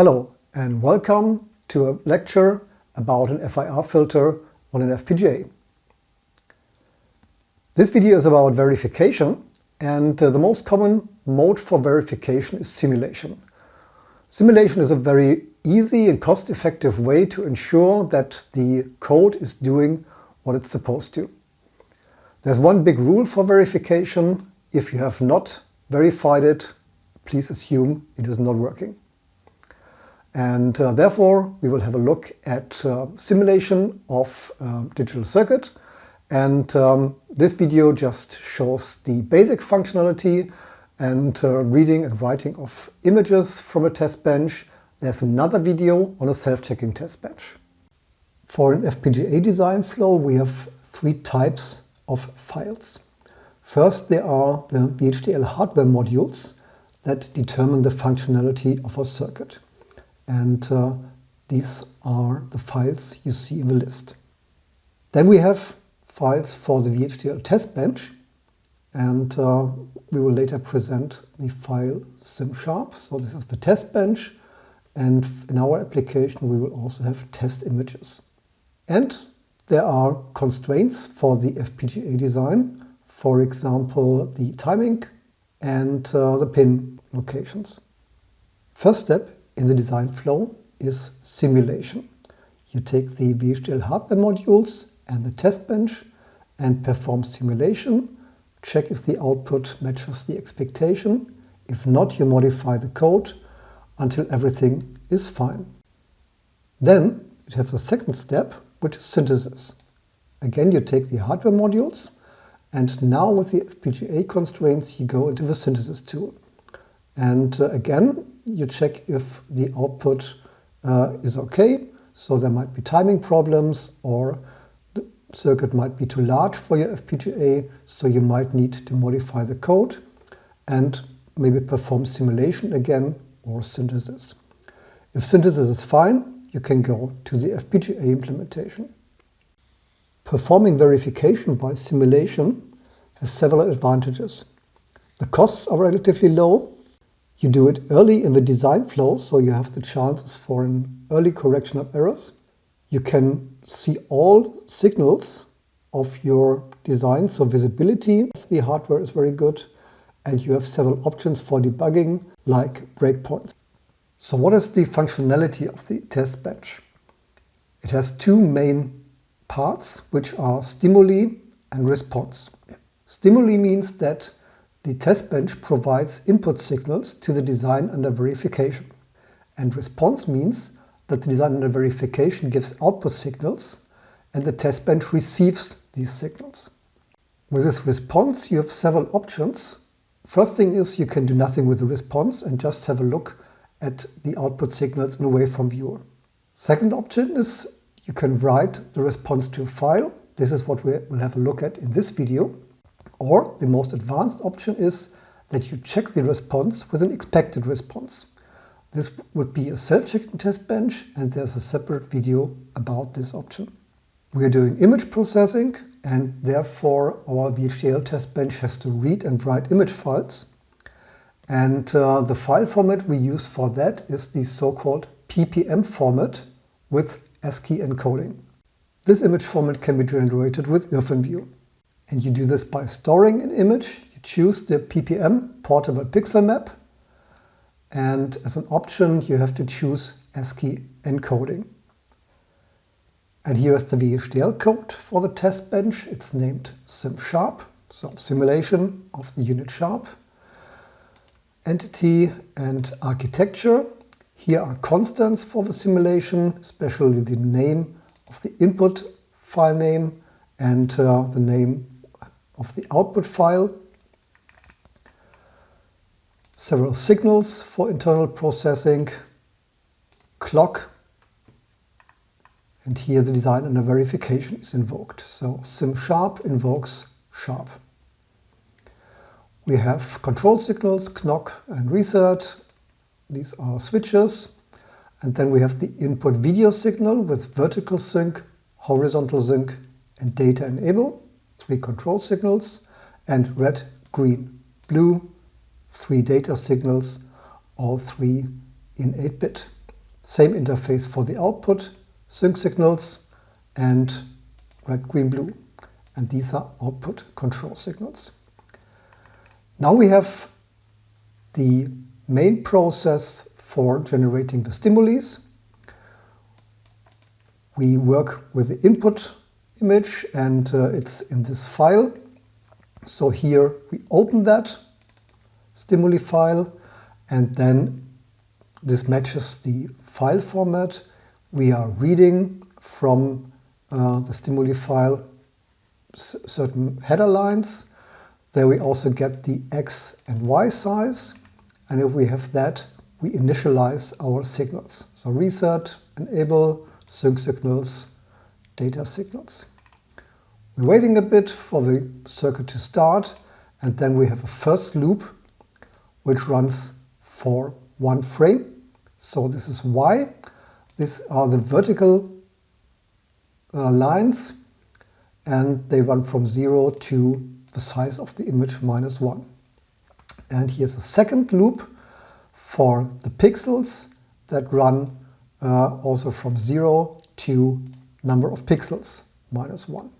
Hello and welcome to a lecture about an FIR filter on an FPGA. This video is about verification and uh, the most common mode for verification is simulation. Simulation is a very easy and cost-effective way to ensure that the code is doing what it's supposed to. There's one big rule for verification. If you have not verified it, please assume it is not working. And uh, therefore, we will have a look at uh, simulation of uh, digital circuit. And um, this video just shows the basic functionality and uh, reading and writing of images from a test bench. There's another video on a self-checking test bench. For an FPGA design flow, we have three types of files. First, there are the VHDL hardware modules that determine the functionality of a circuit. And uh, these are the files you see in the list. Then we have files for the VHDL test bench. And uh, we will later present the file SimSharp. So this is the test bench. And in our application, we will also have test images. And there are constraints for the FPGA design. For example, the timing and uh, the pin locations. First step in the design flow is simulation. You take the VHDL hardware modules and the test bench and perform simulation. Check if the output matches the expectation. If not, you modify the code until everything is fine. Then you have the second step, which is synthesis. Again, you take the hardware modules and now with the FPGA constraints, you go into the synthesis tool. And uh, again, you check if the output uh, is okay. So there might be timing problems or the circuit might be too large for your FPGA. So you might need to modify the code and maybe perform simulation again or synthesis. If synthesis is fine, you can go to the FPGA implementation. Performing verification by simulation has several advantages. The costs are relatively low you do it early in the design flow, so you have the chances for an early correction of errors. You can see all signals of your design, so visibility of the hardware is very good, and you have several options for debugging, like breakpoints. So what is the functionality of the test bench? It has two main parts, which are stimuli and response. Stimuli means that the test bench provides input signals to the design under verification. And response means that the design under verification gives output signals and the test bench receives these signals. With this response, you have several options. First thing is you can do nothing with the response and just have a look at the output signals in a waveform viewer. Second option is you can write the response to a file. This is what we will have a look at in this video. Or the most advanced option is that you check the response with an expected response. This would be a self-checking test bench and there's a separate video about this option. We are doing image processing and therefore our VHDL test bench has to read and write image files. And uh, the file format we use for that is the so-called PPM format with ASCII encoding. This image format can be generated with IrfanView. And you do this by storing an image. You choose the PPM portable pixel map. And as an option, you have to choose ASCII encoding. And here is the VHDL code for the test bench. It's named SimSharp, so simulation of the unit sharp. Entity and architecture. Here are constants for the simulation, especially the name of the input file name and uh, the name of the output file, several signals for internal processing, clock, and here the design under verification is invoked. So SimSharp invokes sharp. We have control signals, knock and reset. These are switches. And then we have the input video signal with vertical sync, horizontal sync, and data enable three control signals, and red, green, blue, three data signals, all three in 8-bit. Same interface for the output, sync signals and red, green, blue. And these are output control signals. Now we have the main process for generating the stimuli. We work with the input image and uh, it's in this file. So here we open that stimuli file and then this matches the file format. We are reading from uh, the stimuli file certain header lines. There we also get the X and Y size. And if we have that, we initialize our signals. So reset, enable, sync signals, data signals. We're waiting a bit for the circuit to start and then we have a first loop which runs for one frame. So this is Y. These are the vertical uh, lines and they run from 0 to the size of the image minus 1. And here's a second loop for the pixels that run uh, also from 0 to number of pixels minus 1.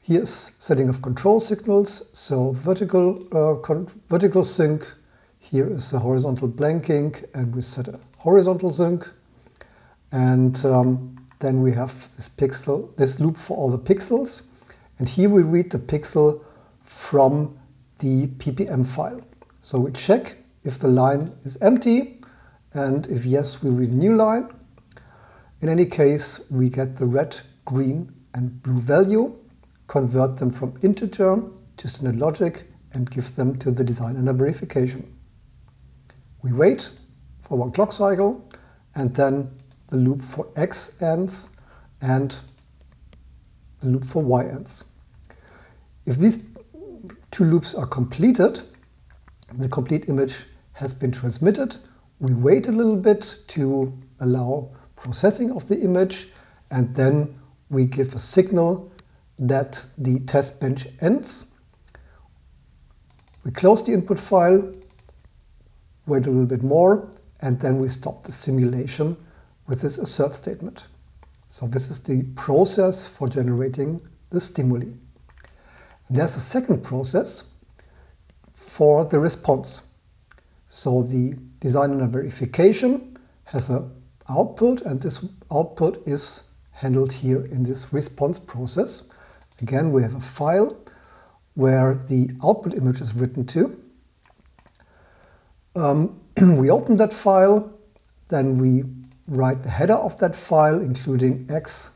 Here's setting of control signals, so vertical, uh, vertical sync, here is the horizontal blanking and we set a horizontal sync and um, then we have this pixel, this loop for all the pixels. And here we read the pixel from the ppm file. So we check if the line is empty and if yes, we read a new line. In any case, we get the red, green and blue value, convert them from integer to standard logic and give them to the design under verification. We wait for one clock cycle and then the loop for x ends and the loop for y ends. If these two loops are completed, the complete image has been transmitted. We wait a little bit to allow processing of the image and then we give a signal that the test bench ends. We close the input file, wait a little bit more, and then we stop the simulation with this assert statement. So this is the process for generating the stimuli. And there's a second process for the response. So the design under verification has an output and this output is handled here in this response process. Again, we have a file where the output image is written to. Um, we open that file, then we write the header of that file, including x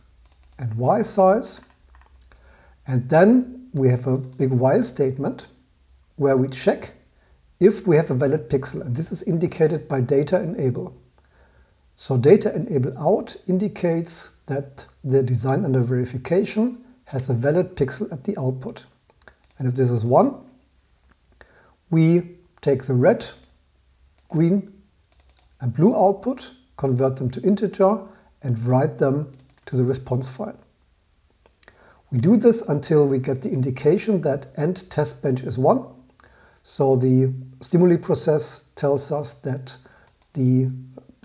and y size. And then we have a big while statement where we check if we have a valid pixel. And this is indicated by data enable. So data enable out indicates that the design under verification has a valid pixel at the output. And if this is 1, we take the red, green and blue output convert them to integer, and write them to the response file. We do this until we get the indication that end test bench is 1. So the stimuli process tells us that the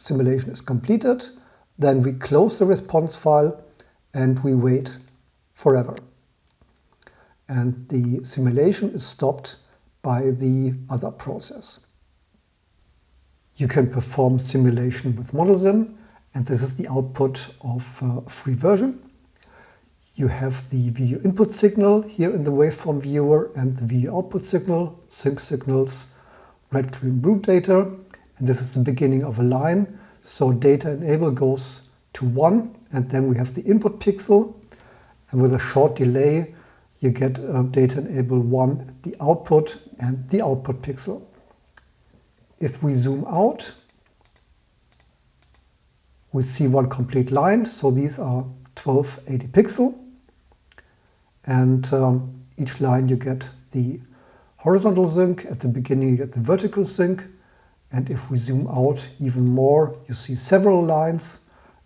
simulation is completed. Then we close the response file and we wait forever. And the simulation is stopped by the other process. You can perform simulation with ModelSim, and this is the output of a free version. You have the video input signal here in the waveform viewer and the video output signal, sync signals, red, green, blue data. And this is the beginning of a line. So data enable goes to 1 and then we have the input pixel. And with a short delay, you get uh, data enable 1 at the output and the output pixel. If we zoom out, we see one complete line. So these are 1280 pixel. And um, each line you get the horizontal sync. At the beginning you get the vertical sync. And if we zoom out even more, you see several lines.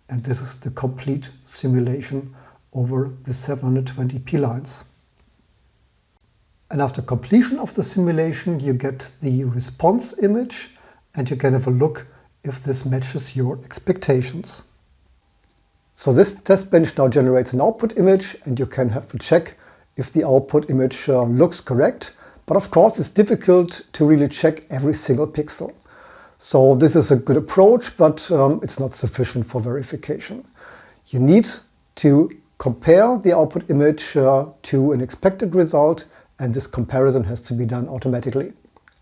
And this is the complete simulation over the 720p lines. And after completion of the simulation, you get the response image and you can have a look if this matches your expectations. So this test bench now generates an output image and you can have to check if the output image uh, looks correct. But of course it's difficult to really check every single pixel. So this is a good approach, but um, it's not sufficient for verification. You need to compare the output image uh, to an expected result and this comparison has to be done automatically.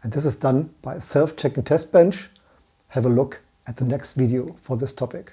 And this is done by a self-checking test bench. Have a look at the next video for this topic.